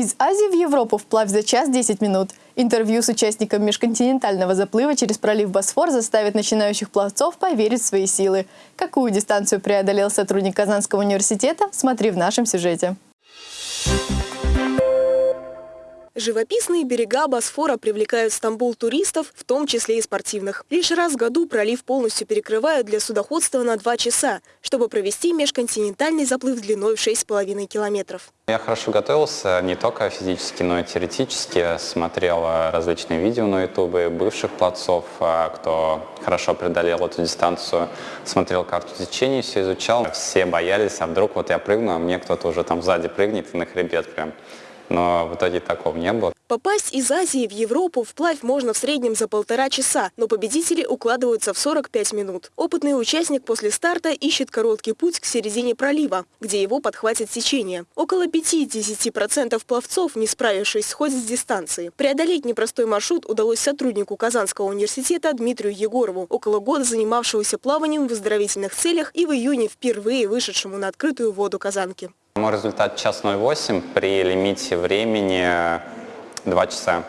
Из Азии в Европу вплавь за час 10 минут. Интервью с участником межконтинентального заплыва через пролив Босфор заставит начинающих пловцов поверить в свои силы. Какую дистанцию преодолел сотрудник Казанского университета, смотри в нашем сюжете. Живописные берега Босфора привлекают в Стамбул туристов, в том числе и спортивных. Лишь раз в году пролив полностью перекрывают для судоходства на два часа, чтобы провести межконтинентальный заплыв длиной в 6,5 километров. Я хорошо готовился не только физически, но и теоретически. Смотрел э, различные видео на ютубе бывших пловцов, э, кто хорошо преодолел эту дистанцию. Смотрел карту течения, все изучал. Все боялись, а вдруг вот я прыгну, а мне кто-то уже там сзади прыгнет и на хребет прям но в итоге такого не было. Попасть из Азии в Европу вплавь можно в среднем за полтора часа, но победители укладываются в 45 минут. Опытный участник после старта ищет короткий путь к середине пролива, где его подхватит течение. Около 5-10% пловцов, не справившись, сходят с дистанции. Преодолеть непростой маршрут удалось сотруднику Казанского университета Дмитрию Егорову, около года занимавшегося плаванием в оздоровительных целях и в июне впервые вышедшему на открытую воду Казанки. Мой результат час 08 при лимите времени 2 часа.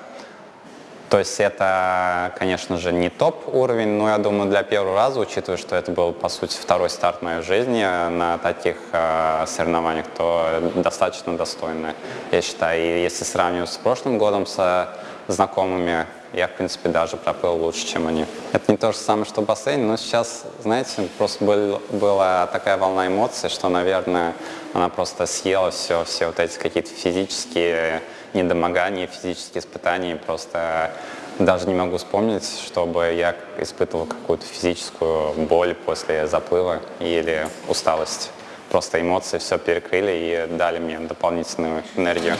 То есть это, конечно же, не топ уровень, но я думаю, для первого раза, учитывая, что это был, по сути, второй старт моей жизни на таких э, соревнованиях, то достаточно достойно, я считаю. И если сравнивать с прошлым годом со знакомыми, я, в принципе, даже проплыл лучше, чем они. Это не то же самое, что бассейн, но сейчас, знаете, просто был, была такая волна эмоций, что, наверное, она просто съела все, все вот эти какие-то физические недомогания, физические испытания. Просто даже не могу вспомнить, чтобы я испытывал какую-то физическую боль после заплыва или усталость. Просто эмоции все перекрыли и дали мне дополнительную энергию.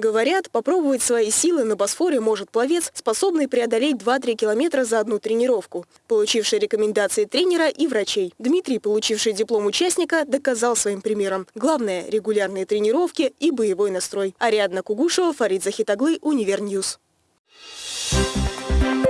Говорят, попробовать свои силы на Босфоре может пловец, способный преодолеть 2-3 километра за одну тренировку, получивший рекомендации тренера и врачей. Дмитрий, получивший диплом участника, доказал своим примером. Главное – регулярные тренировки и боевой настрой. Ариадна Кугушева, Фарид Захитаглы, Универньюз. Thank you.